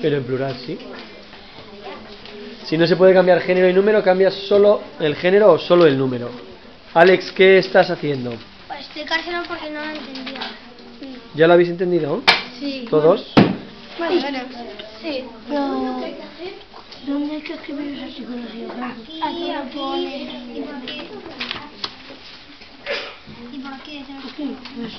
Pero en plural, sí. Si no se puede cambiar género y número, cambias solo el género o solo el número. Alex, ¿qué estás haciendo? Pues Para explicárselo porque no lo entendía. ¿Ya lo habéis entendido? Sí. ¿Todos? Bueno, bueno. Sí. Pero, ¿dónde hay que escribir esa psicología? Aquí, aquí. Ah, ¿Y por qué? ¿Y por qué? Aquí, pues